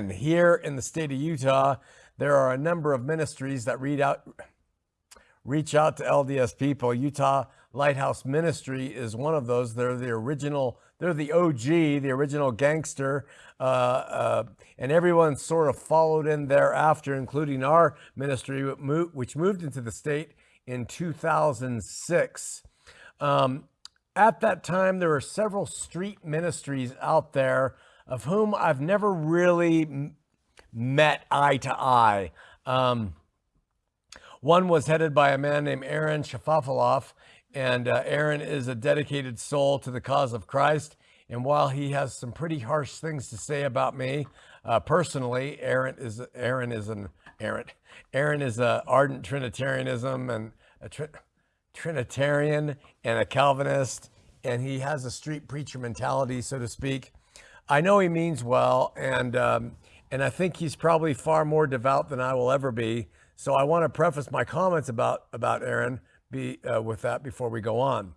And here in the state of Utah, there are a number of ministries that read out, reach out to LDS people. Utah Lighthouse Ministry is one of those. They're the original, they're the OG, the original gangster, uh, uh, and everyone sort of followed in thereafter, including our ministry, which moved into the state in 2006. Um, at that time, there were several street ministries out there of whom I've never really met eye to eye. Um, one was headed by a man named Aaron Shafovaloff, and uh, Aaron is a dedicated soul to the cause of Christ. And while he has some pretty harsh things to say about me uh, personally, Aaron is Aaron is an Aaron Aaron is a ardent Trinitarianism and a tri- Trinitarian and a Calvinist, and he has a street preacher mentality, so to speak. I know he means well, and um, and I think he's probably far more devout than I will ever be. So I want to preface my comments about about Aaron be uh, with that before we go on.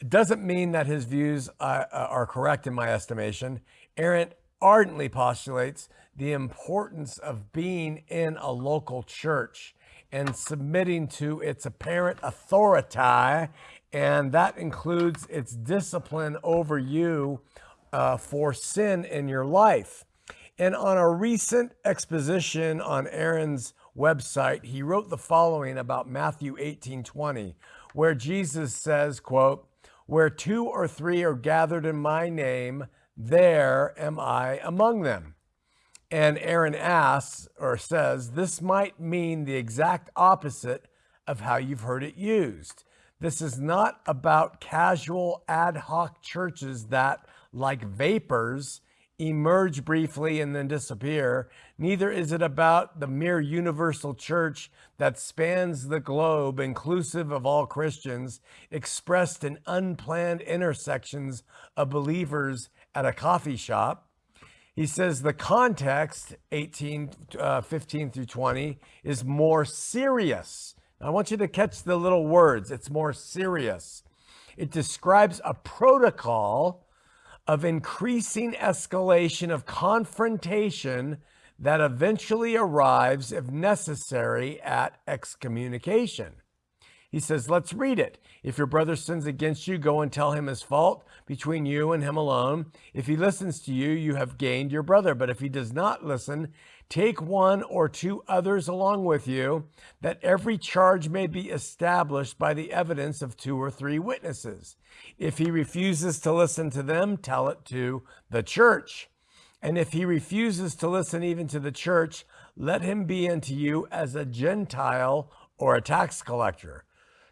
It doesn't mean that his views uh, uh are correct in my estimation. Aaron ardently postulates the importance of being in a local church and submitting to its apparent authority, and that includes its discipline over you uh, for sin in your life. And on a recent exposition on Aaron's website, he wrote the following about Matthew 18 20, where Jesus says, quote, Where two or three are gathered in my name, there am I among them. And Aaron asks or says, This might mean the exact opposite of how you've heard it used. This is not about casual ad hoc churches that, like vapors, emerge briefly and then disappear. Neither is it about the mere universal church that spans the globe, inclusive of all Christians, expressed in unplanned intersections of believers at a coffee shop. He says the context, 18, uh, 15 through 20, is more serious. I want you to catch the little words. It's more serious. It describes a protocol of increasing escalation of confrontation that eventually arrives, if necessary, at excommunication. He says, let's read it. If your brother sins against you, go and tell him his fault between you and him alone. If he listens to you, you have gained your brother. But if he does not listen, take one or two others along with you, that every charge may be established by the evidence of two or three witnesses. If he refuses to listen to them, tell it to the church. And if he refuses to listen even to the church, let him be unto you as a Gentile or a tax collector.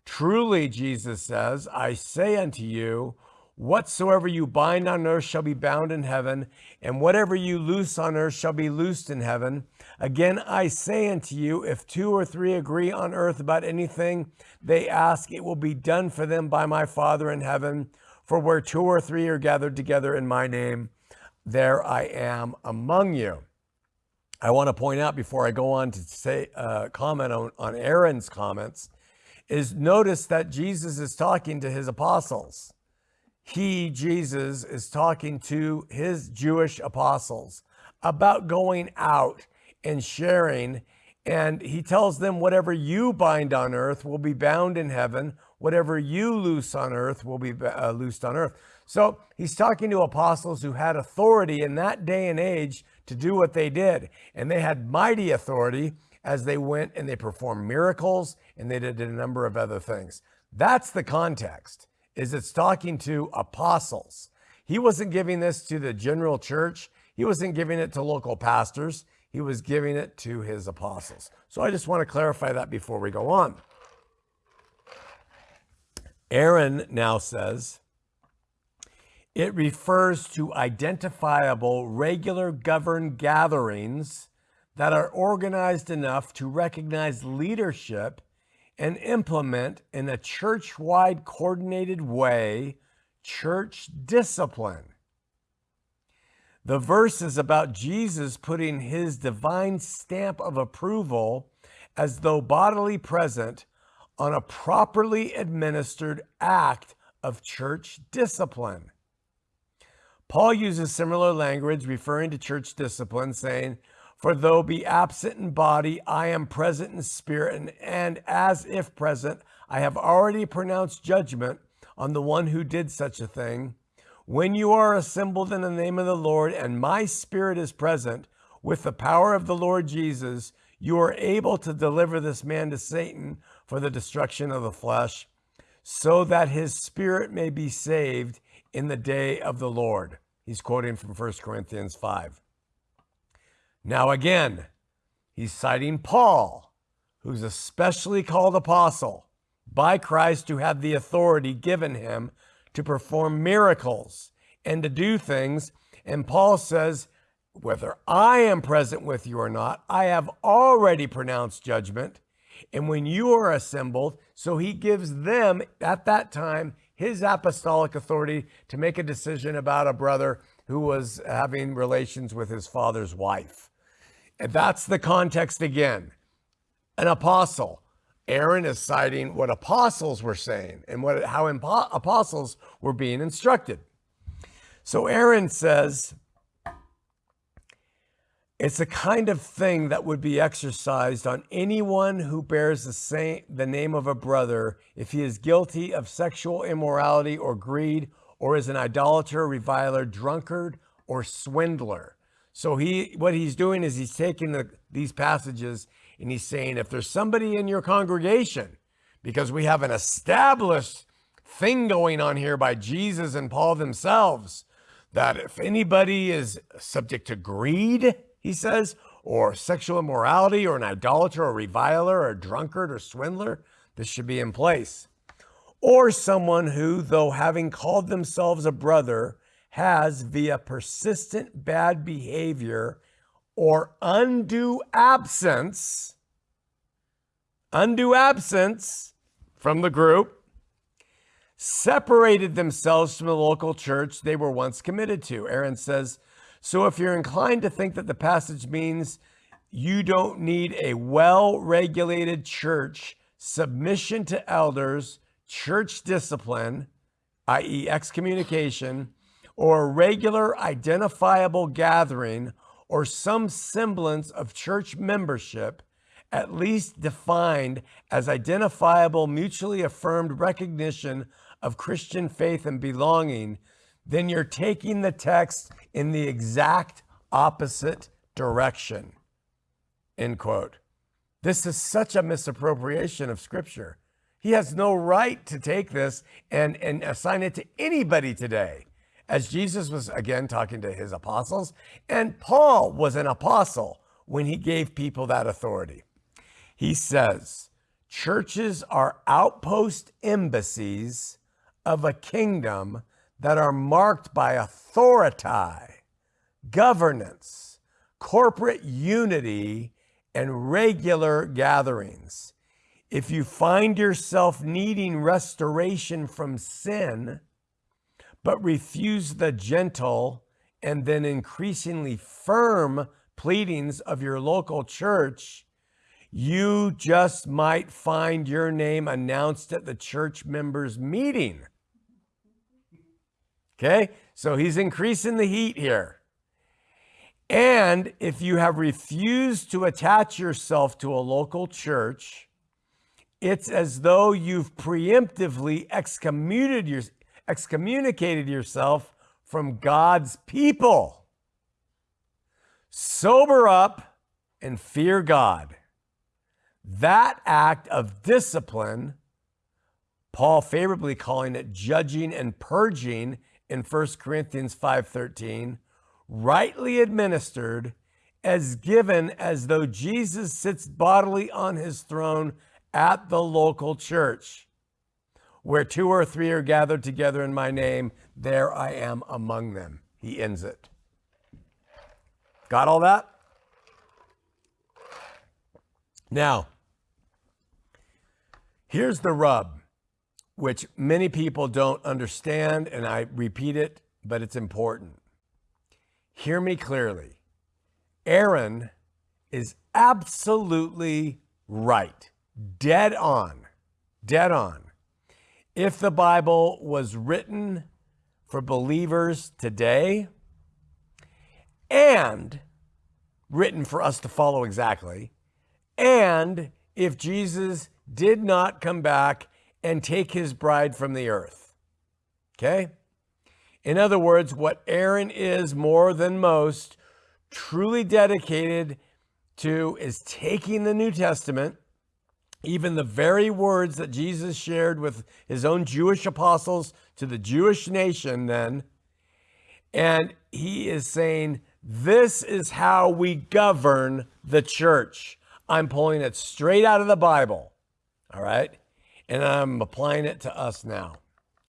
Truly, Jesus says, I say unto you, whatsoever you bind on earth shall be bound in heaven, and whatever you loose on earth shall be loosed in heaven. Again, I say unto you, if two or three agree on earth about anything they ask, it will be done for them by my Father in heaven. For where two or three are gathered together in my name, there I am among you. I want to point out before I go on to say uh, comment on, on Aaron's comments is notice that Jesus is talking to his apostles. He, Jesus, is talking to his Jewish apostles about going out and sharing. And he tells them, whatever you bind on earth will be bound in heaven. Whatever you loose on earth will be uh, loosed on earth. So he's talking to apostles who had authority in that day and age to do what they did. And they had mighty authority as they went and they performed miracles and they did a number of other things. That's the context. Is it's talking to apostles. He wasn't giving this to the general church. He wasn't giving it to local pastors. He was giving it to his apostles. So I just want to clarify that before we go on. Aaron now says, it refers to identifiable, regular governed gatherings that are organized enough to recognize leadership and implement in a church wide coordinated way church discipline. The verse is about Jesus putting his divine stamp of approval as though bodily present on a properly administered act of church discipline. Paul uses similar language referring to church discipline, saying, For though be absent in body, I am present in spirit, and, and as if present, I have already pronounced judgment on the one who did such a thing. When you are assembled in the name of the Lord, and my spirit is present with the power of the Lord Jesus, you are able to deliver this man to Satan for the destruction of the flesh, so that his spirit may be saved in the day of the Lord. He's quoting from 1 Corinthians 5. Now, again, he's citing Paul, who's a specially called apostle by Christ to have the authority given him to perform miracles and to do things. And Paul says, whether I am present with you or not, I have already pronounced judgment. And when you are assembled, so he gives them at that time his apostolic authority to make a decision about a brother who was having relations with his father's wife. And that's the context again. An apostle. Aaron is citing what apostles were saying and what how impo- apostles were being instructed. So Aaron says, it's a kind of thing that would be exercised on anyone who bears the same the name of a brother if he is guilty of sexual immorality or greed or is an idolater, reviler, drunkard, or swindler. So he what he's doing is he's taking the, these passages and he's saying if there's somebody in your congregation because we have an established thing going on here by Jesus and Paul themselves that if anybody is subject to greed, he says, or sexual immorality, or an idolater, or reviler, or drunkard, or swindler, this should be in place. Or someone who, though having called themselves a brother, has via persistent bad behavior or undue absence, undue absence from the group, separated themselves from the local church they were once committed to. Aaron says, so if you're inclined to think that the passage means you don't need a well regulated church, submission to elders, church discipline, i.e., excommunication, or a regular identifiable gathering or some semblance of church membership, at least defined as identifiable, mutually affirmed recognition of Christian faith and belonging, then you're taking the text in the exact opposite direction. End quote. This is such a misappropriation of scripture. He has no right to take this and, and assign it to anybody today. As Jesus was again talking to his apostles, and Paul was an apostle when he gave people that authority. He says, Churches are outpost embassies of a kingdom that are marked by authority, governance, corporate unity, and regular gatherings. If you find yourself needing restoration from sin, but refuse the gentle and then increasingly firm pleadings of your local church, you just might find your name announced at the church members' meeting. Okay, so he's increasing the heat here. And if you have refused to attach yourself to a local church, it's as though you've preemptively excommunicated, your, excommunicated yourself from God's people. Sober up and fear God. That act of discipline, Paul favorably calling it judging and purging, in 1 Corinthians 5:13, rightly administered as given as though Jesus sits bodily on his throne at the local church. Where two or three are gathered together in my name, there I am among them. He ends it. Got all that? Now, here's the rub which many people don't understand, and I repeat it, but it's important. Hear me clearly. Aaron is absolutely right, dead on, dead on. If the Bible was written for believers today and written for us to follow exactly. And if Jesus did not come back and take his bride from the earth. Okay? In other words, what Aaron is more than most truly dedicated to is taking the New Testament, even the very words that Jesus shared with his own Jewish apostles to the Jewish nation then, and he is saying, This is how we govern the church. I'm pulling it straight out of the Bible. All right. And I'm applying it to us now.